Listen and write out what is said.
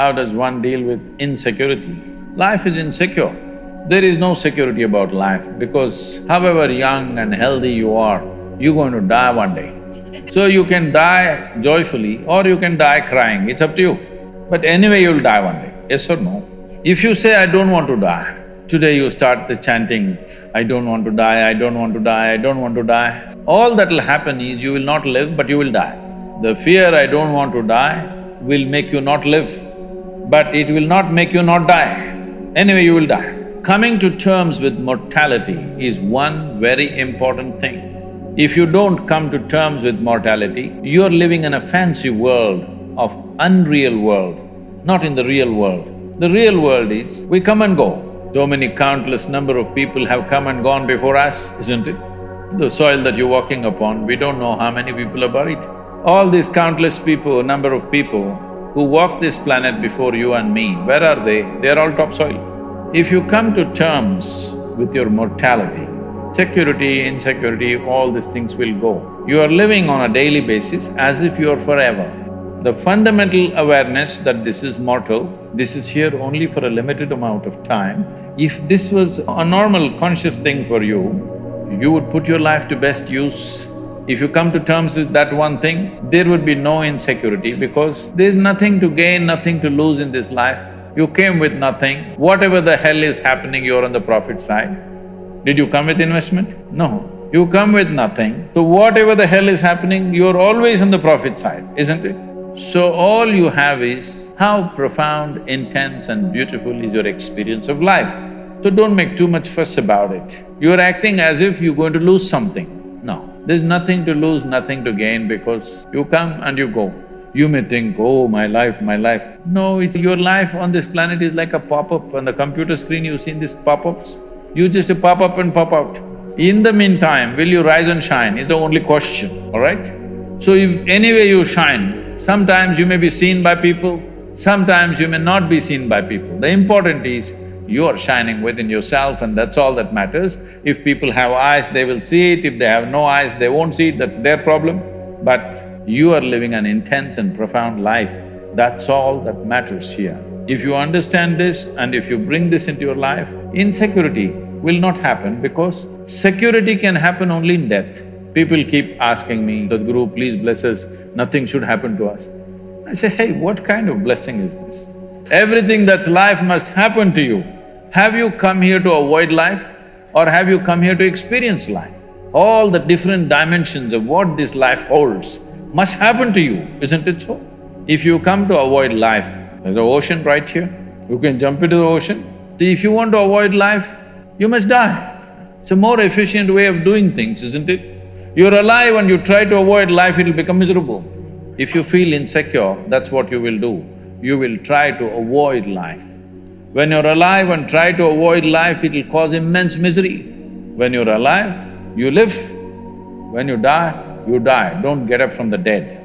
How does one deal with insecurity? Life is insecure. There is no security about life because however young and healthy you are, you're going to die one day. So you can die joyfully or you can die crying, it's up to you. But anyway you'll die one day, yes or no? If you say, I don't want to die, today you start the chanting, I don't want to die, I don't want to die, I don't want to die, all that'll happen is you will not live but you will die. The fear, I don't want to die, will make you not live, but it will not make you not die. Anyway, you will die. Coming to terms with mortality is one very important thing. If you don't come to terms with mortality, you're living in a fancy world of unreal world, not in the real world. The real world is, we come and go. So many countless number of people have come and gone before us, isn't it? The soil that you're walking upon, we don't know how many people are buried. All these countless people, number of people who walked this planet before you and me, where are they? They're all topsoil. If you come to terms with your mortality, security, insecurity, all these things will go. You are living on a daily basis as if you are forever. The fundamental awareness that this is mortal, this is here only for a limited amount of time, if this was a normal conscious thing for you, you would put your life to best use. If you come to terms with that one thing, there would be no insecurity because there's nothing to gain, nothing to lose in this life. You came with nothing, whatever the hell is happening, you're on the profit side. Did you come with investment? No. You come with nothing, so whatever the hell is happening, you're always on the profit side, isn't it? So all you have is how profound, intense and beautiful is your experience of life. So don't make too much fuss about it. You're acting as if you're going to lose something. No, there's nothing to lose, nothing to gain because you come and you go. You may think, oh, my life, my life. No, it's your life on this planet is like a pop-up. On the computer screen, you've seen these pop-ups. You just pop up and pop out. In the meantime, will you rise and shine is the only question, all right? So if anyway you shine, sometimes you may be seen by people, sometimes you may not be seen by people. The important is you are shining within yourself and that's all that matters. If people have eyes, they will see it, if they have no eyes, they won't see it, that's their problem. But you are living an intense and profound life, that's all that matters here. If you understand this and if you bring this into your life, insecurity will not happen because security can happen only in death. People keep asking me, Sadhguru, please bless us, nothing should happen to us. I say, hey, what kind of blessing is this? Everything that's life must happen to you. Have you come here to avoid life or have you come here to experience life? All the different dimensions of what this life holds must happen to you, isn't it so? If you come to avoid life, there's an ocean right here, you can jump into the ocean. See, if you want to avoid life, you must die. It's a more efficient way of doing things, isn't it? You're alive and you try to avoid life, it'll become miserable. If you feel insecure, that's what you will do. You will try to avoid life. When you're alive and try to avoid life, it'll cause immense misery. When you're alive, you live. When you die, you die, don't get up from the dead.